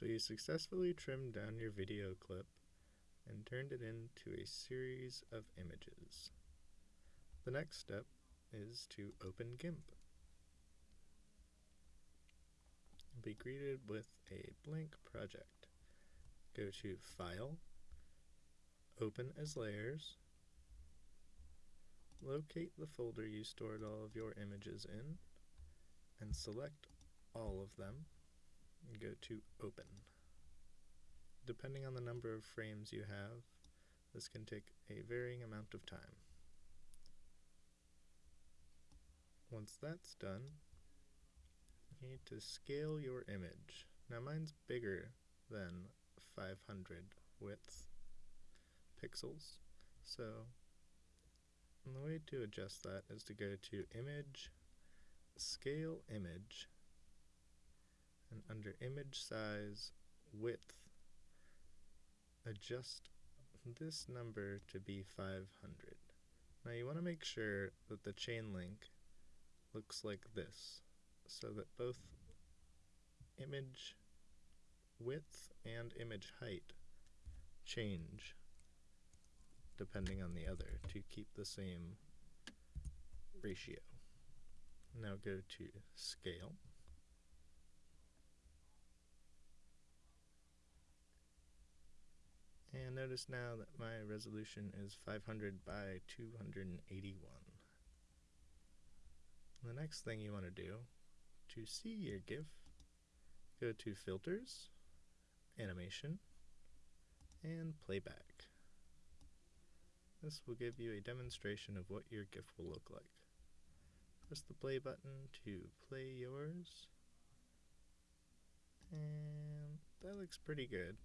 So you successfully trimmed down your video clip and turned it into a series of images. The next step is to open GIMP. Be greeted with a blank project. Go to File, Open as Layers, locate the folder you stored all of your images in, and select all of them go to Open. Depending on the number of frames you have, this can take a varying amount of time. Once that's done, you need to scale your image. Now mine's bigger than 500 width pixels, so the way to adjust that is to go to Image, Scale Image, and under Image Size, Width, adjust this number to be 500. Now you want to make sure that the chain link looks like this, so that both image width and image height change depending on the other to keep the same ratio. Now go to Scale. And notice now that my resolution is 500 by 281. The next thing you want to do, to see your GIF, go to Filters, Animation, and Playback. This will give you a demonstration of what your GIF will look like. Press the play button to play yours. And that looks pretty good,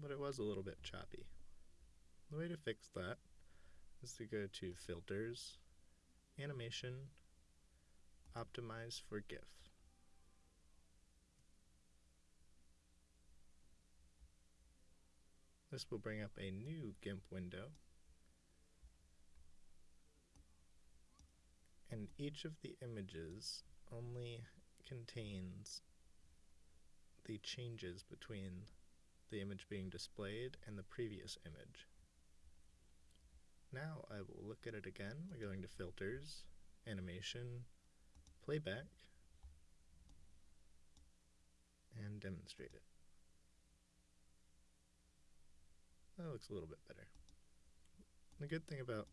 but it was a little bit choppy. The way to fix that is to go to Filters, Animation, Optimize for GIF. This will bring up a new GIMP window and each of the images only contains the changes between the image being displayed and the previous image. Now I will look at it again by going to Filters, Animation, Playback, and demonstrate it. That looks a little bit better. The good thing about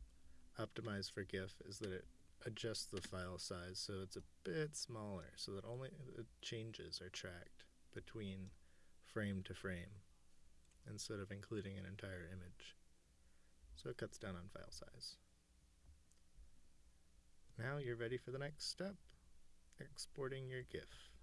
Optimize for GIF is that it adjusts the file size so it's a bit smaller so that only the changes are tracked between frame to frame instead of including an entire image. So it cuts down on file size. Now you're ready for the next step, exporting your GIF.